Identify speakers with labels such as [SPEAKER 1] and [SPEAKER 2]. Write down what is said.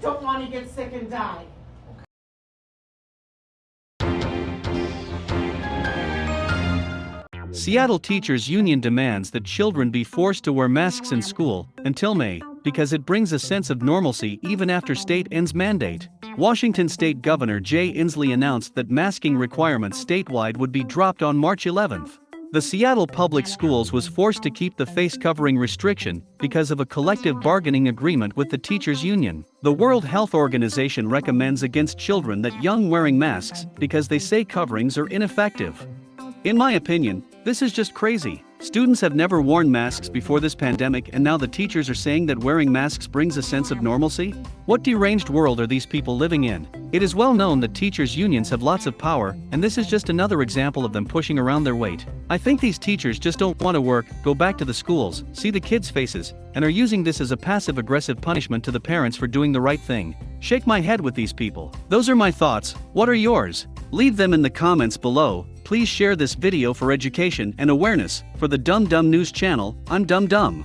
[SPEAKER 1] don't want to get sick and die.
[SPEAKER 2] Seattle Teachers Union demands that children be forced to wear masks in school until May because it brings a sense of normalcy even after state ends mandate. Washington State Governor Jay Inslee announced that masking requirements statewide would be dropped on March 11th. The Seattle Public Schools was forced to keep the face covering restriction because of a collective bargaining agreement with the teachers union. The World Health Organization recommends against children that young wearing masks because they say coverings are ineffective. In my opinion, this is just crazy. Students have never worn masks before this pandemic and now the teachers are saying that wearing masks brings a sense of normalcy? What deranged world are these people living in? It is well known that teachers' unions have lots of power, and this is just another example of them pushing around their weight. I think these teachers just don't want to work, go back to the schools, see the kids' faces, and are using this as a passive aggressive punishment to the parents for doing the right thing. Shake my head with these people. Those are my thoughts, what are yours? Leave them in the comments below, please share this video for education and awareness. For the Dumb Dumb News channel, I'm Dumb Dumb.